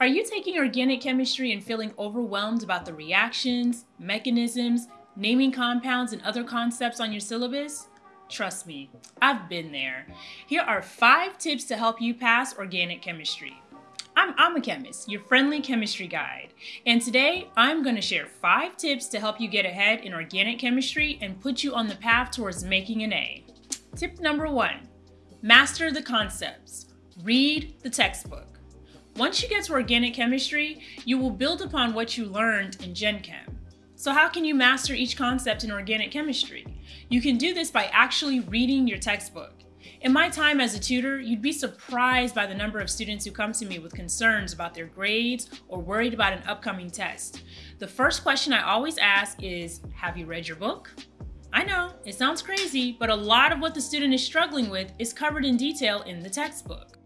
Are you taking organic chemistry and feeling overwhelmed about the reactions, mechanisms, naming compounds, and other concepts on your syllabus? Trust me, I've been there. Here are five tips to help you pass organic chemistry. I'm, I'm a chemist, your friendly chemistry guide, and today I'm going to share five tips to help you get ahead in organic chemistry and put you on the path towards making an A. Tip number one master the concepts, read the textbook. Once you get to organic chemistry, you will build upon what you learned in Gen Chem. So, how can you master each concept in organic chemistry? You can do this by actually reading your textbook. In my time as a tutor, you'd be surprised by the number of students who come to me with concerns about their grades or worried about an upcoming test. The first question I always ask is Have you read your book? I know, it sounds crazy, but a lot of what the student is struggling with is covered in detail in the textbook.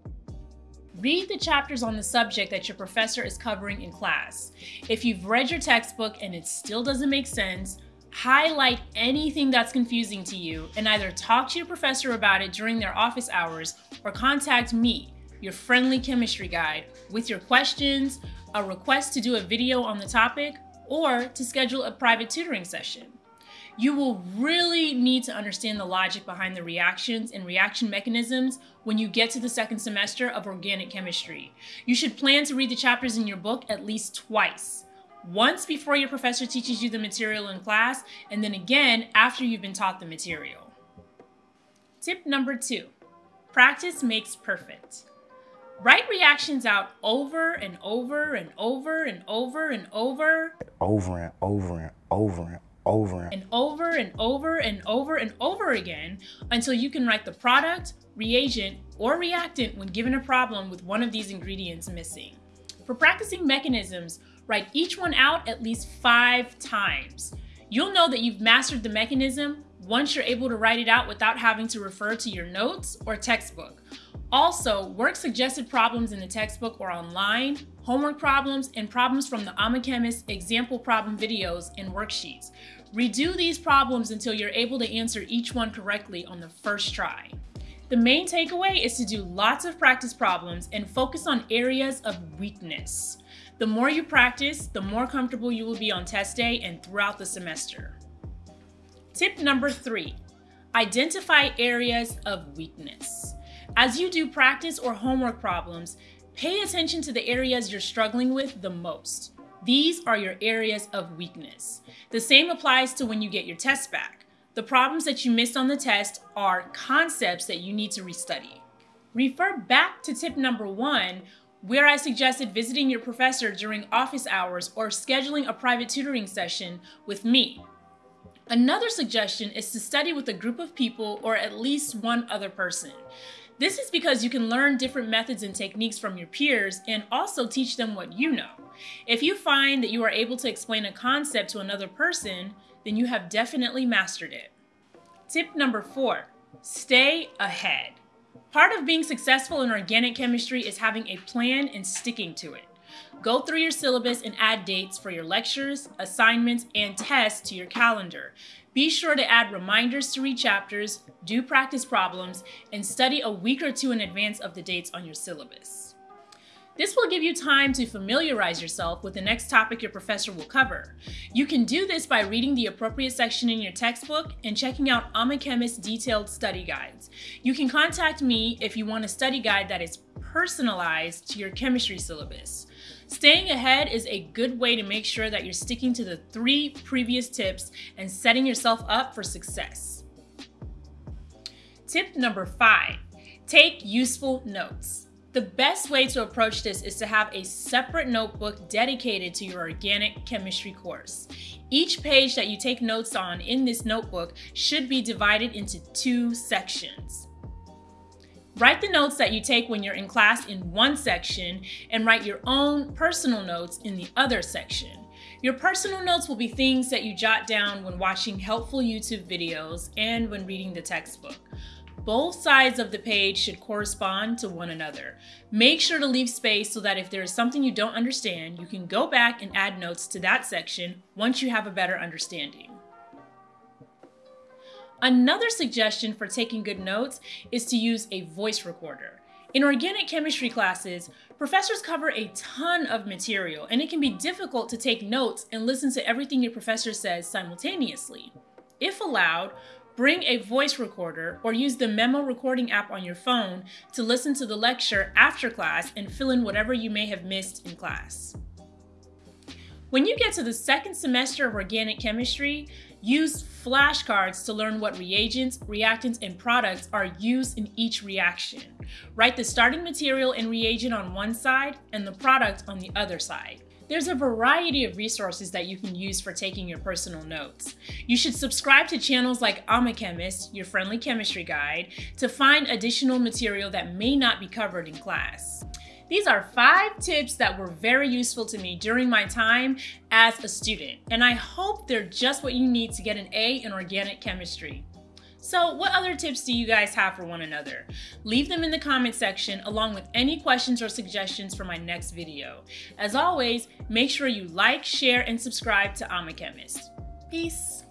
Read the chapters on the subject that your professor is covering in class. If you've read your textbook and it still doesn't make sense, highlight anything that's confusing to you and either talk to your professor about it during their office hours or contact me, your friendly chemistry guide, with your questions, a request to do a video on the topic, or to schedule a private tutoring session. You will really need to understand the logic behind the reactions and reaction mechanisms when you get to the second semester of organic chemistry. You should plan to read the chapters in your book at least twice once before your professor teaches you the material in class, and then again after you've been taught the material. Tip number two practice makes perfect. Write reactions out over and over and over and over and over. Over and over and over and over and over and over and over and over again until you can write the product, reagent, or reactant when given a problem with one of these ingredients missing. For practicing mechanisms, Write each one out at least five times. You'll know that you've mastered the mechanism once you're able to write it out without having to refer to your notes or textbook. Also, work suggested problems in the textbook or online, homework problems, and problems from the I'm a Chemist example problem videos and worksheets. Redo these problems until you're able to answer each one correctly on the first try. The main takeaway is to do lots of practice problems and focus on areas of weakness. The more you practice, the more comfortable you will be on test day and throughout the semester. Tip number three, identify areas of weakness. As you do practice or homework problems, pay attention to the areas you're struggling with the most. These are your areas of weakness. The same applies to when you get your test back. The problems that you missed on the test are concepts that you need to restudy. Refer back to tip number one where I suggested visiting your professor during office hours or scheduling a private tutoring session with me. Another suggestion is to study with a group of people or at least one other person. This is because you can learn different methods and techniques from your peers and also teach them what you know. If you find that you are able to explain a concept to another person, then you have definitely mastered it. Tip number four, stay ahead. Part of being successful in organic chemistry is having a plan and sticking to it. Go through your syllabus and add dates for your lectures, assignments, and tests to your calendar. Be sure to add reminders to read chapters, do practice problems, and study a week or two in advance of the dates on your syllabus. This will give you time to familiarize yourself with the next topic your professor will cover. You can do this by reading the appropriate section in your textbook and checking out I'm a Chemist detailed study guides. You can contact me if you want a study guide that is personalized to your chemistry syllabus. Staying ahead is a good way to make sure that you're sticking to the three previous tips and setting yourself up for success. Tip number five, take useful notes. The best way to approach this is to have a separate notebook dedicated to your organic chemistry course. Each page that you take notes on in this notebook should be divided into two sections. Write the notes that you take when you're in class in one section and write your own personal notes in the other section. Your personal notes will be things that you jot down when watching helpful YouTube videos and when reading the textbook. Both sides of the page should correspond to one another. Make sure to leave space so that if there is something you don't understand, you can go back and add notes to that section once you have a better understanding. Another suggestion for taking good notes is to use a voice recorder. In organic chemistry classes, professors cover a ton of material, and it can be difficult to take notes and listen to everything your professor says simultaneously. If allowed, bring a voice recorder or use the memo recording app on your phone to listen to the lecture after class and fill in whatever you may have missed in class. When you get to the second semester of organic chemistry, use flashcards to learn what reagents, reactants, and products are used in each reaction. Write the starting material and reagent on one side and the product on the other side. There's a variety of resources that you can use for taking your personal notes. You should subscribe to channels like I'm a Chemist, your friendly chemistry guide, to find additional material that may not be covered in class. These are five tips that were very useful to me during my time as a student, and I hope they're just what you need to get an A in organic chemistry. So what other tips do you guys have for one another? Leave them in the comment section along with any questions or suggestions for my next video. As always, make sure you like, share, and subscribe to I'm a Chemist. Peace.